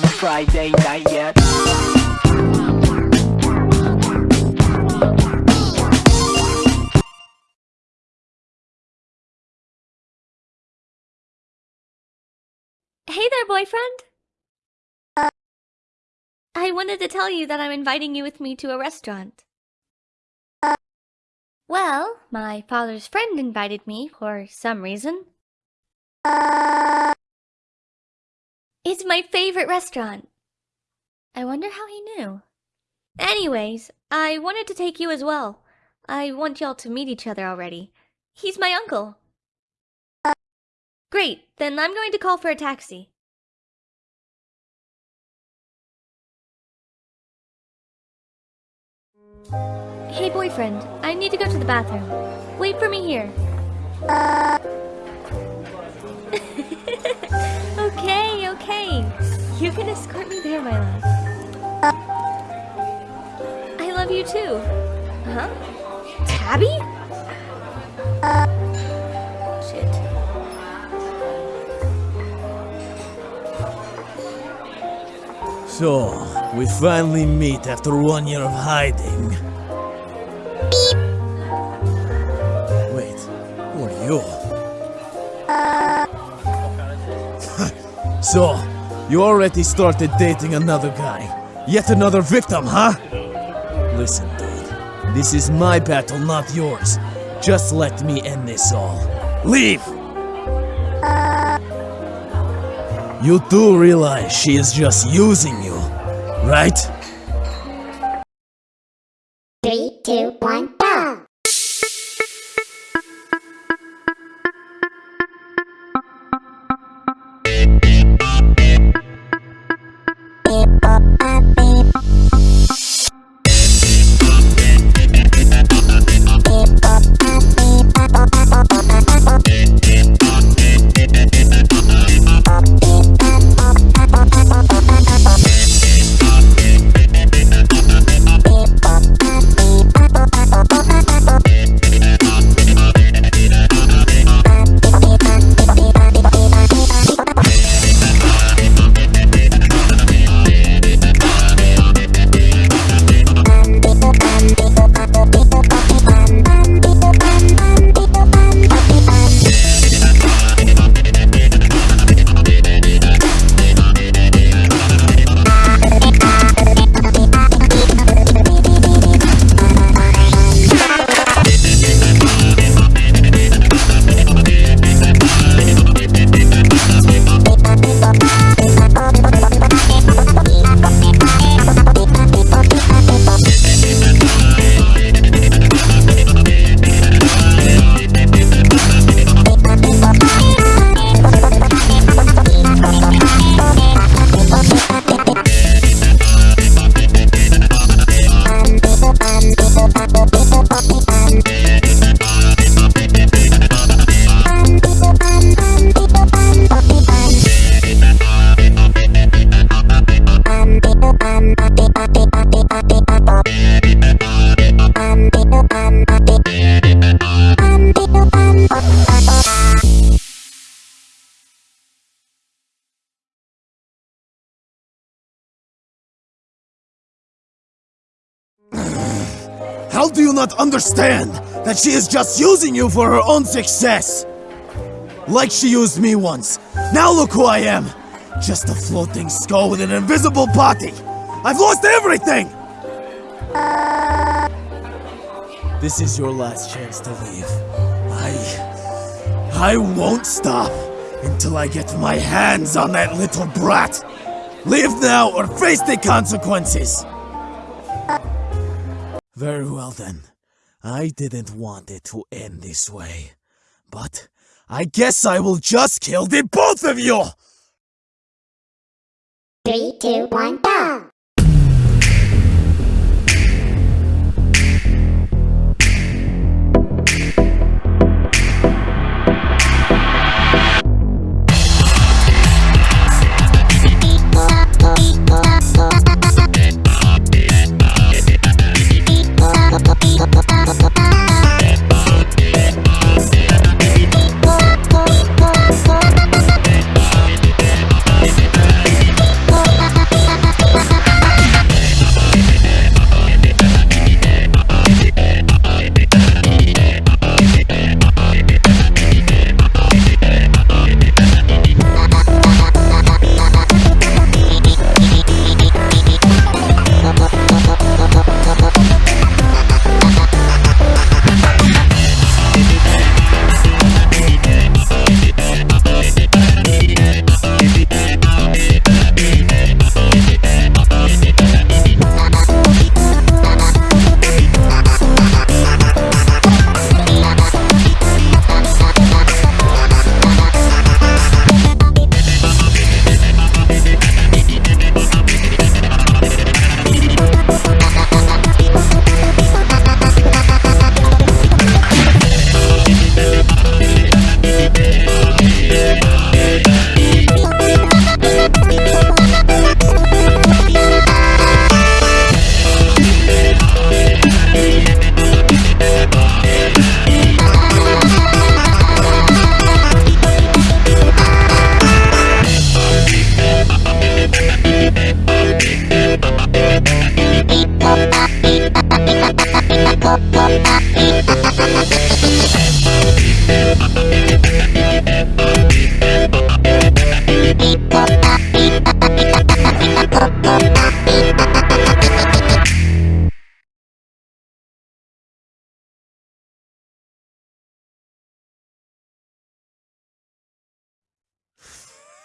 On a Friday night yet Hey there, boyfriend! Uh, I wanted to tell you that I'm inviting you with me to a restaurant. Uh, well, my father's friend invited me for some reason. Uh, It's my favorite restaurant. I wonder how he knew. Anyways, I wanted to take you as well. I want y'all to meet each other already. He's my uncle. Great, then I'm going to call for a taxi. Hey boyfriend, I need to go to the bathroom. Wait for me here. okay, okay. You can escort me there, my love. I love you too. Huh? Tabi? Shit. So, we finally meet after one year of hiding. So, you already started dating another guy. Yet another victim, huh? Listen, dude. This is my battle, not yours. Just let me end this all. Leave! You do realize she is just using you, right? Do you not understand that she is just using you for her own success? Like she used me once. Now look who I am! Just a floating skull with an invisible body! I've lost everything! This is your last chance to leave. I... I won't stop until I get my hands on that little brat! Leave now or face the consequences! Very well then. I didn't want it to end this way. But I guess I will just kill the both of you! Three, two, one, go!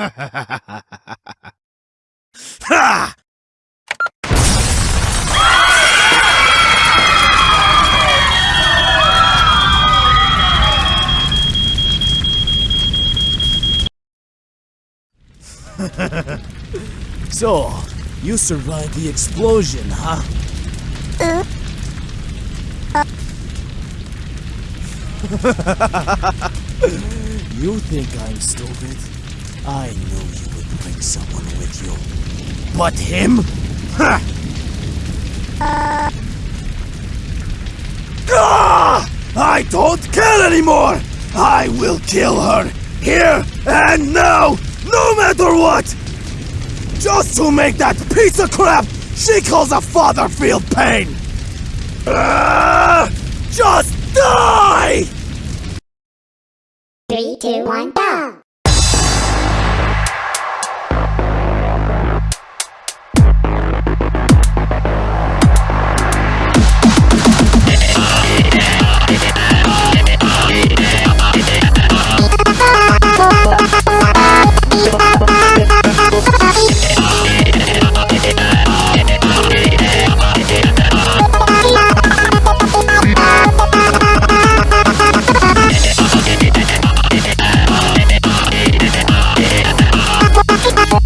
Ha! so, you survived the explosion, huh? you think I'm stupid? I knew you would bring someone with you. But him? Ha! Ah! I don't care anymore! I will kill her! Here and now! No matter what! Just to make that piece of crap she calls a father feel pain! Ah! Just die! Three, two, one, go!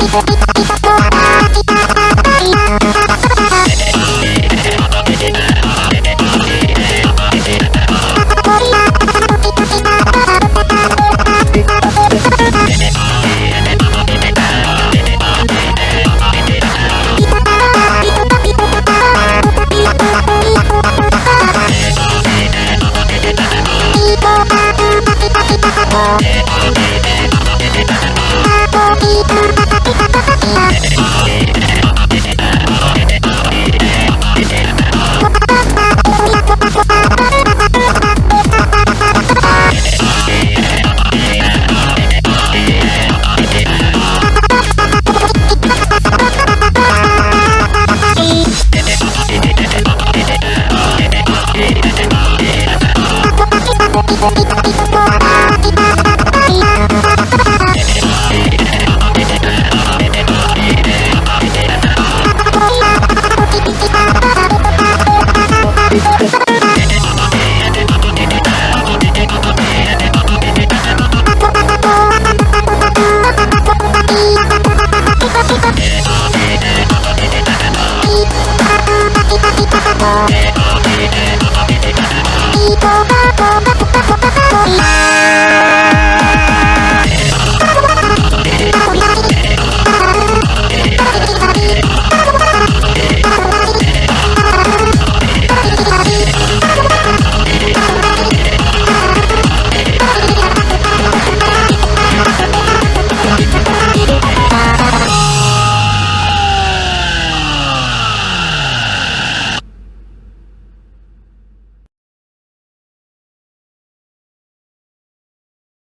Thank you.